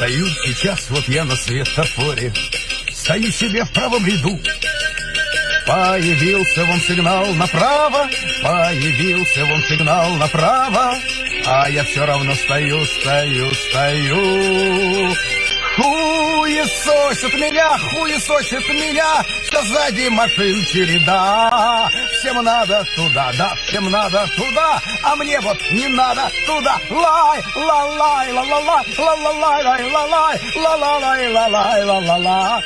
стою сейчас, вот я на светофоре, стою себе в правом ряду. Появился вон сигнал направо, появился вон сигнал направо, а я все равно стою, стою, стою. Хуесосит меня, хуесосит меня, что сзади машин череда. Всем надо туда, да, всем надо туда, а мне вот не надо туда. Лай, ла лай, ла ла лай, ла ла